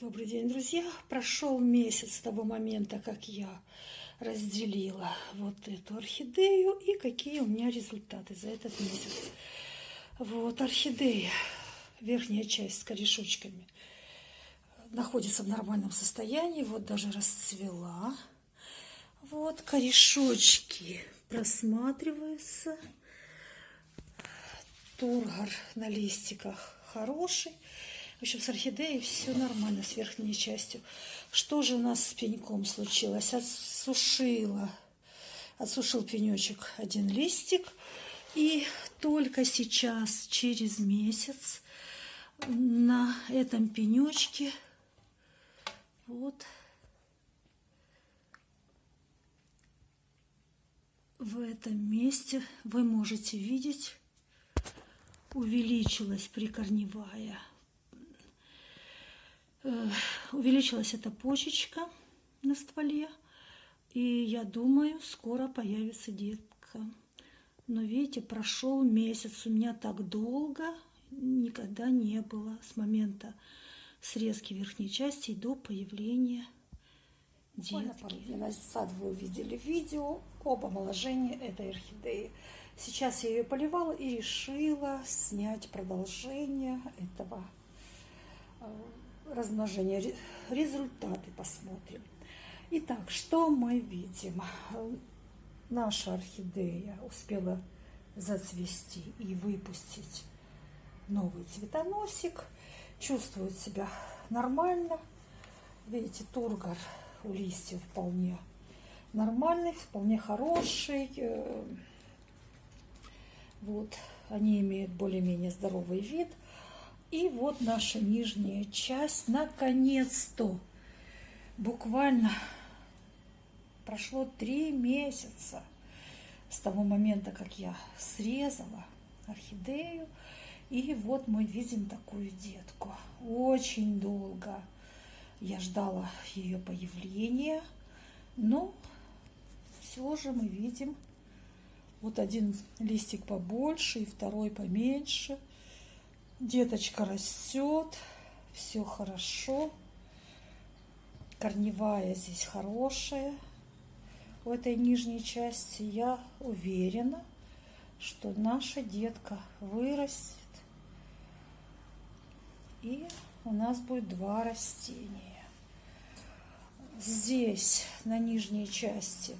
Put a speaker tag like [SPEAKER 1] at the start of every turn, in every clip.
[SPEAKER 1] Добрый день, друзья! Прошел месяц с того момента, как я разделила вот эту орхидею и какие у меня результаты за этот месяц. Вот орхидея, верхняя часть с корешочками, находится в нормальном состоянии. Вот даже расцвела. Вот корешочки просматриваются. Тургор на листиках хороший. В общем, с орхидеей все нормально, с верхней частью. Что же у нас с пеньком случилось? Отсушила, отсушил пенечек один листик. И только сейчас, через месяц, на этом пенечке вот в этом месте вы можете видеть увеличилась прикорневая увеличилась эта почечка на стволе. И я думаю, скоро появится детка. Но видите, прошел месяц. У меня так долго никогда не было с момента срезки верхней части до появления детки.
[SPEAKER 2] назад вы увидели видео об омоложении этой орхидеи. Сейчас я ее поливала и решила снять продолжение этого э, размножения. Результаты посмотрим. Итак, что мы видим? Наша орхидея успела зацвести и выпустить новый цветоносик. Чувствует себя нормально. Видите, тургор у листьев вполне нормальный, вполне хороший. Вот, они имеют более-менее здоровый вид. И вот наша нижняя часть, наконец-то, буквально прошло три месяца с того момента, как я срезала орхидею. И вот мы видим такую детку. Очень долго я ждала ее появления, но все же мы видим вот один листик побольше и второй поменьше – Деточка растет, все хорошо. Корневая здесь хорошая. У этой нижней части я уверена, что наша детка вырастет. И у нас будет два растения. Здесь на нижней части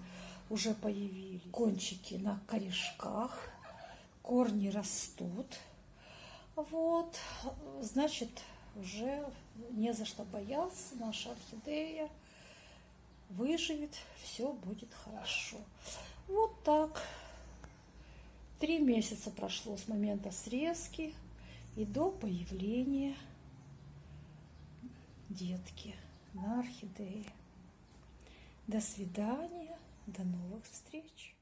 [SPEAKER 2] уже появились кончики на корешках. Корни растут. Вот, значит, уже не за что бояться, наша орхидея выживет, все будет хорошо. Вот так. Три месяца прошло с момента срезки и до появления детки на орхидее. До свидания, до новых встреч!